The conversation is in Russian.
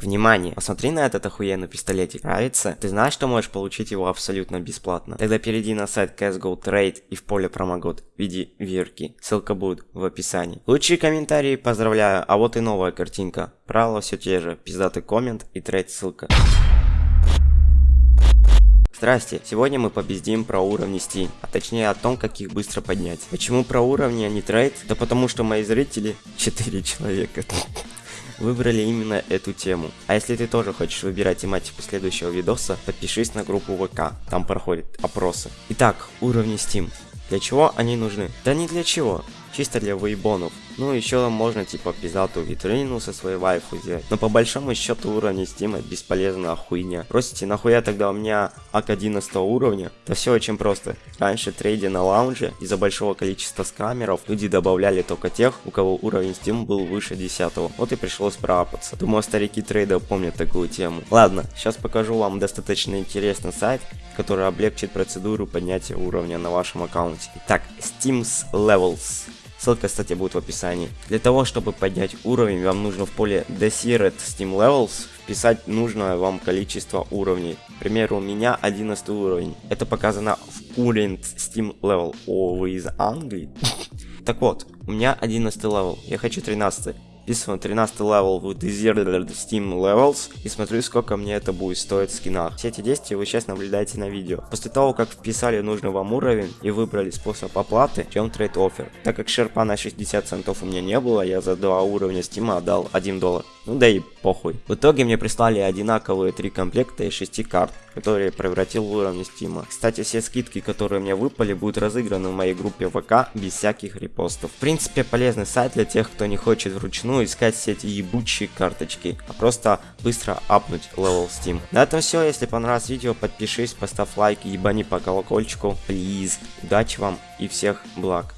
Внимание! Посмотри на этот охуенный пистолетик. Нравится? Ты знаешь, что можешь получить его абсолютно бесплатно? Тогда перейди на сайт CSGO Trade и в поле промокод введи вирки. Ссылка будет в описании. Лучшие комментарии поздравляю, а вот и новая картинка. Правила все те же. Пиздатый коммент и trade ссылка. Здрасте, сегодня мы попиздим про уровни Steam, а точнее о том, как их быстро поднять. Почему про уровни, а не trade? Да потому что мои зрители 4 человека выбрали именно эту тему. А если ты тоже хочешь выбирать тематику следующего видоса, подпишись на группу ВК, там проходят опросы. Итак, уровни Steam. Для чего они нужны? Да не для чего, чисто для вейбонов. Ну, еще можно, типа, пиздатую витрину со своей вайфу сделать. Но по большому счету уровни это бесполезная хуйня. Просите, нахуя тогда у меня ак 11 уровня? Да все очень просто. Раньше трейде на лаунже из-за большого количества скамеров люди добавляли только тех, у кого уровень Steam был выше 10. Вот и пришлось проапаться. Думаю, старики трейда помнят такую тему. Ладно, сейчас покажу вам достаточно интересный сайт, который облегчит процедуру поднятия уровня на вашем аккаунте. Итак, Steam's Levels. Ссылка, кстати, будет в описании. Для того, чтобы поднять уровень, вам нужно в поле Desired Steam Levels вписать нужное вам количество уровней. К примеру, у меня 11 уровень. Это показано в Current Steam Level. О, вы из Англии? Так вот, у меня 11 level, я хочу 13 вписываю 13 level в Desired Steam Levels и смотрю, сколько мне это будет стоить в скинах. Все эти действия вы сейчас наблюдаете на видео. После того, как вписали нужный вам уровень и выбрали способ оплаты, шлем trade offer. Так как ширпа на 60 центов у меня не было, я за два уровня Steam отдал 1 доллар. Ну да и похуй. В итоге мне прислали одинаковые три комплекта из 6 карт, которые превратил в уровни Steam а. Кстати, все скидки, которые мне выпали, будут разыграны в моей группе ВК без всяких репостов. В принципе, полезный сайт для тех, кто не хочет вручную искать все эти ебучие карточки, а просто быстро апнуть level Steam. На этом все. Если понравилось видео, подпишись, поставь лайк, ебани по колокольчику, please. Удачи вам и всех благ.